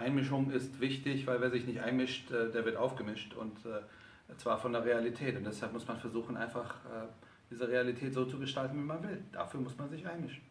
Einmischung ist wichtig, weil wer sich nicht einmischt, äh, der wird aufgemischt und äh, zwar von der Realität. Und deshalb muss man versuchen, einfach äh, diese Realität so zu gestalten, wie man will. Dafür muss man sich einmischen.